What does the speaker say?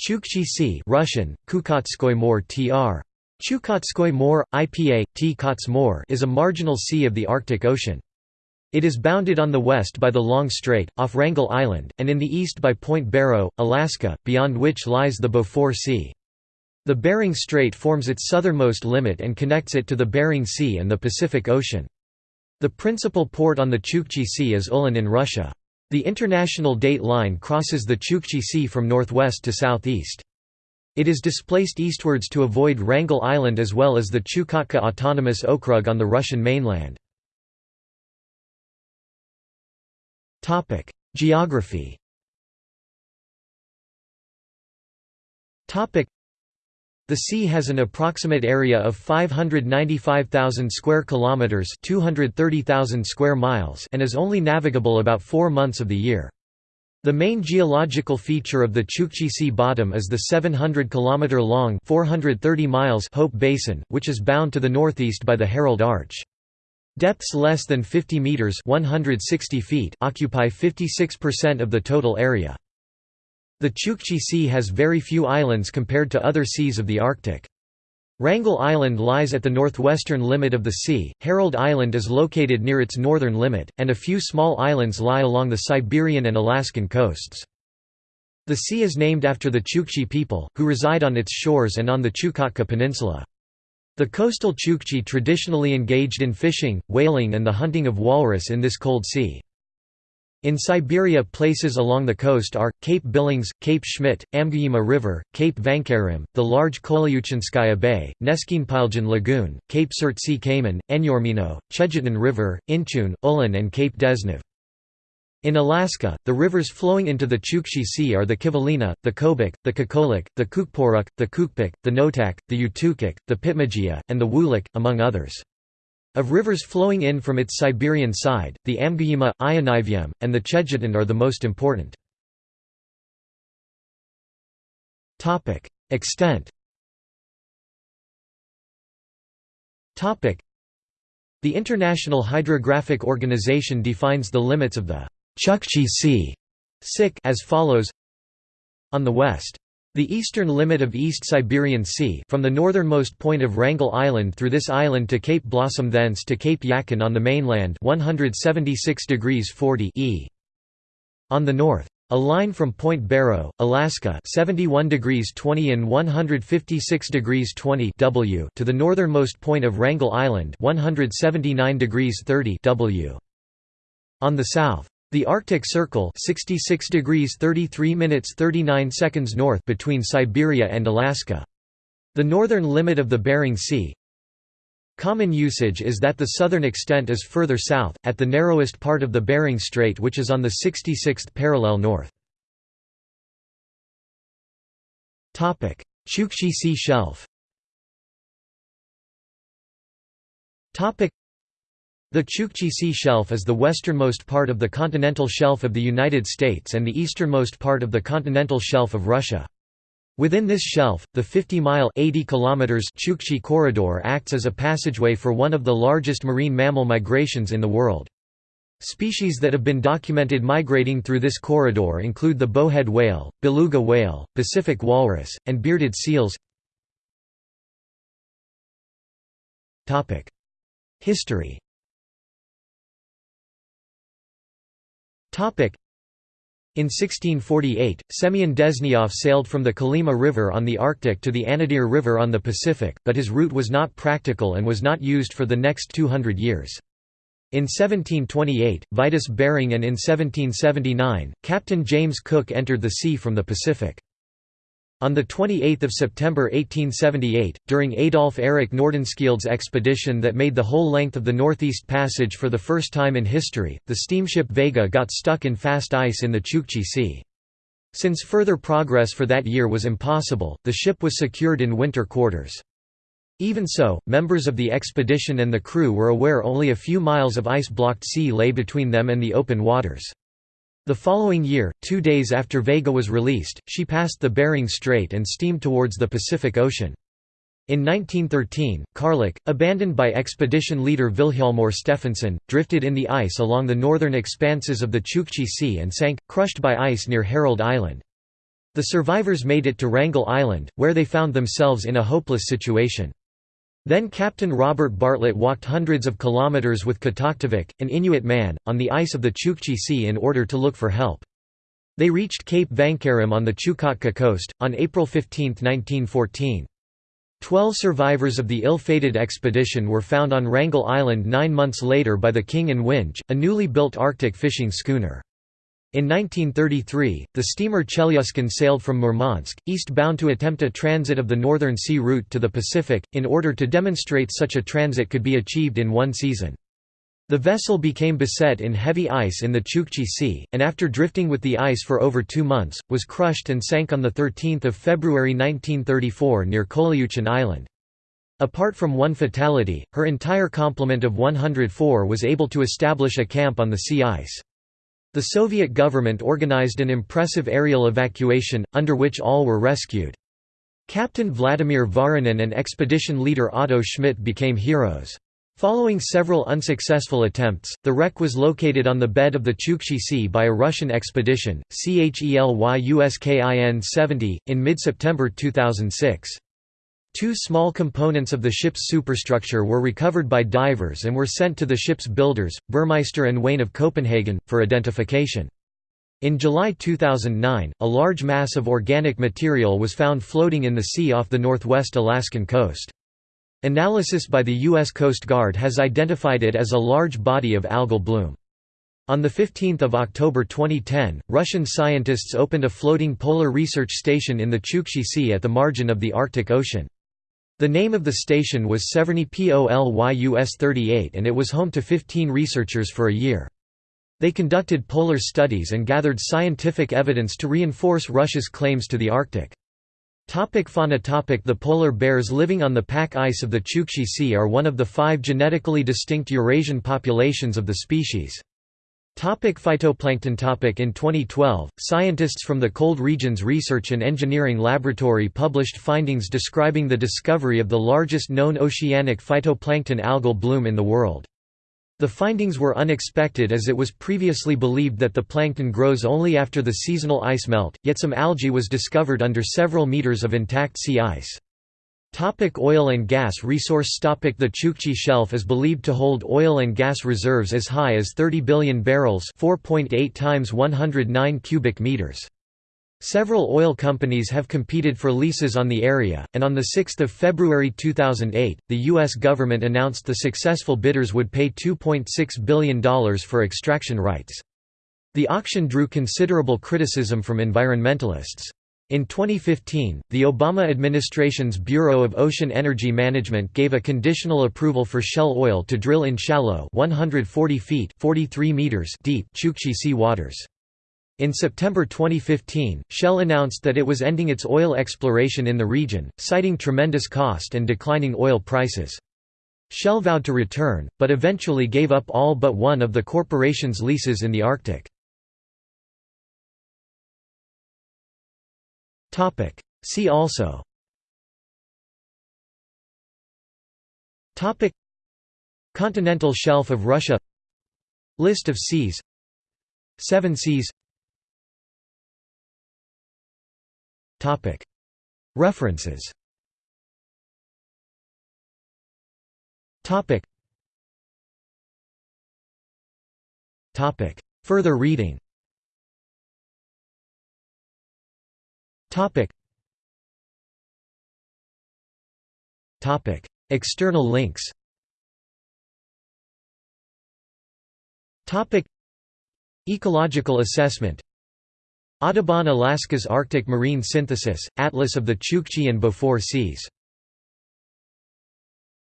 Chukchi Sea Russian, Kukotskoy Mor tr. Chukotskoy Mor, IPA, T. Mor is a marginal sea of the Arctic Ocean. It is bounded on the west by the Long Strait, off Wrangel Island, and in the east by Point Barrow, Alaska, beyond which lies the Beaufort Sea. The Bering Strait forms its southernmost limit and connects it to the Bering Sea and the Pacific Ocean. The principal port on the Chukchi Sea is Uelen in Russia. The international date line crosses the Chukchi Sea from northwest to southeast. It is displaced eastwards to avoid Wrangel Island as well as the Chukotka Autonomous Okrug on the Russian mainland. Geography the sea has an approximate area of 595,000 square kilometers, 230,000 square miles, and is only navigable about 4 months of the year. The main geological feature of the Chukchi Sea bottom is the 700 km long, 430 miles Hope Basin, which is bound to the northeast by the Herald Arch. Depths less than 50 meters, 160 feet occupy 56% of the total area. The Chukchi Sea has very few islands compared to other seas of the Arctic. Wrangel Island lies at the northwestern limit of the sea, Herald Island is located near its northern limit, and a few small islands lie along the Siberian and Alaskan coasts. The sea is named after the Chukchi people, who reside on its shores and on the Chukotka Peninsula. The coastal Chukchi traditionally engaged in fishing, whaling and the hunting of walrus in this cold sea. In Siberia places along the coast are, Cape Billings, Cape Schmidt, Amguema River, Cape Vankarem, the large Kolyuchinskaya Bay, Neskinpiljan Lagoon, Cape Surtsey Cayman, Enurmino, Chedjutin River, Inchoun, Uelen and Cape Dezhnev. In Alaska, the rivers flowing into the Chukchi Sea are the Kivalina, the Kobuk, the Kokolik, the Kukpowruk, the Kukpuk, the Noatak, the Utukok, the Pitmegea, and the Wulik, among others. Of rivers flowing in from its Siberian side, the Amguema, Ionivyum, and the Chedjutin are the most important. Extent The International Hydrographic Organization defines the limits of the Chukchi Sea as follows. On the west the eastern limit of East Siberian Sea from the northernmost point of Wrangel Island through this island to Cape Blossom thence to Cape Yakan on the mainland 176 degrees 40 e. On the north. A line from Point Barrow, Alaska 71 degrees 20 and 156 degrees 20 w to the northernmost point of Wrangel Island 179 degrees 30 w. On the south. The Arctic Circle 66 degrees 33 minutes 39 seconds north between Siberia and Alaska. The northern limit of the Bering Sea. Common usage is that the southern extent is further south, at the narrowest part of the Bering Strait which is on the 66th parallel north. Chukchi Sea shelf the Chukchi Sea Shelf is the westernmost part of the continental shelf of the United States and the easternmost part of the continental shelf of Russia. Within this shelf, the 50-mile Chukchi Corridor acts as a passageway for one of the largest marine mammal migrations in the world. Species that have been documented migrating through this corridor include the bowhead whale, beluga whale, Pacific walrus, and bearded seals. History In 1648, Semyon Dezhnev sailed from the Kolyma River on the Arctic to the Anadyr River on the Pacific, but his route was not practical and was not used for the next 200 years. In 1728, Vitus Bering and in 1779, Captain James Cook entered the sea from the Pacific. On 28 September 1878, during Adolf Erik Nordenskjöld's expedition that made the whole length of the Northeast Passage for the first time in history, the steamship Vega got stuck in fast ice in the Chukchi Sea. Since further progress for that year was impossible, the ship was secured in winter quarters. Even so, members of the expedition and the crew were aware only a few miles of ice-blocked sea lay between them and the open waters. The following year, two days after Vega was released, she passed the Bering Strait and steamed towards the Pacific Ocean. In 1913, Karluk, abandoned by expedition leader Vilhjalmur Stefansson, drifted in the ice along the northern expanses of the Chukchi Sea and sank, crushed by ice near Herald Island. The survivors made it to Wrangel Island, where they found themselves in a hopeless situation. Then Captain Robert Bartlett walked hundreds of kilometers with Kataktovik, an Inuit man, on the ice of the Chukchi Sea in order to look for help. They reached Cape Vankarem on the Chukotka coast, on April 15, 1914. Twelve survivors of the ill-fated expedition were found on Wrangel Island nine months later by the King and Winge, a newly built Arctic fishing schooner. In 1933, the steamer Chelyuskin sailed from Murmansk, eastbound to attempt a transit of the Northern Sea route to the Pacific, in order to demonstrate such a transit could be achieved in one season. The vessel became beset in heavy ice in the Chukchi Sea, and after drifting with the ice for over two months, was crushed and sank on 13 February 1934 near Kolyuchin Island. Apart from one fatality, her entire complement of 104 was able to establish a camp on the sea ice. The Soviet government organized an impressive aerial evacuation, under which all were rescued. Captain Vladimir Voronin and expedition leader Otto Schmidt became heroes. Following several unsuccessful attempts, the wreck was located on the bed of the Chukchi Sea by a Russian expedition, CHELYUSKIN 70, in mid-September 2006. Two small components of the ship's superstructure were recovered by divers and were sent to the ship's builders, Burmeister and Wain of Copenhagen, for identification. In July 2009, a large mass of organic material was found floating in the sea off the northwest Alaskan coast. Analysis by the U.S. Coast Guard has identified it as a large body of algal bloom. On 15 October 2010, Russian scientists opened a floating polar research station in the Chukchi Sea at the margin of the Arctic Ocean. The name of the station was Severny Polyus 38 and it was home to 15 researchers for a year. They conducted polar studies and gathered scientific evidence to reinforce Russia's claims to the Arctic. Topic fauna topic The polar bears living on the pack ice of the Chukchi Sea are one of the five genetically distinct Eurasian populations of the species. Topic phytoplankton topic In 2012, scientists from the Cold Regions Research and Engineering Laboratory published findings describing the discovery of the largest known oceanic phytoplankton algal bloom in the world. The findings were unexpected as it was previously believed that the plankton grows only after the seasonal ice melt, yet some algae was discovered under several meters of intact sea ice. Topic oil and gas resource topic The Chukchi Shelf is believed to hold oil and gas reserves as high as 30 billion barrels 4.8 times 109 cubic meters. Several oil companies have competed for leases on the area, and on 6 February 2008, the U.S. government announced the successful bidders would pay $2.6 billion for extraction rights. The auction drew considerable criticism from environmentalists. In 2015, the Obama administration's Bureau of Ocean Energy Management gave a conditional approval for Shell Oil to drill in shallow 140 feet 43 meters deep Chukchi sea waters. In September 2015, Shell announced that it was ending its oil exploration in the region, citing tremendous cost and declining oil prices. Shell vowed to return, but eventually gave up all but one of the corporation's leases in the Arctic. See also. Continental shelf of Russia. List of seas. Seven Seas. References. Further reading External links. Topic. Ecological assessment. Audubon Alaska's Arctic Marine Synthesis, Atlas of the Chukchi and Beaufort Seas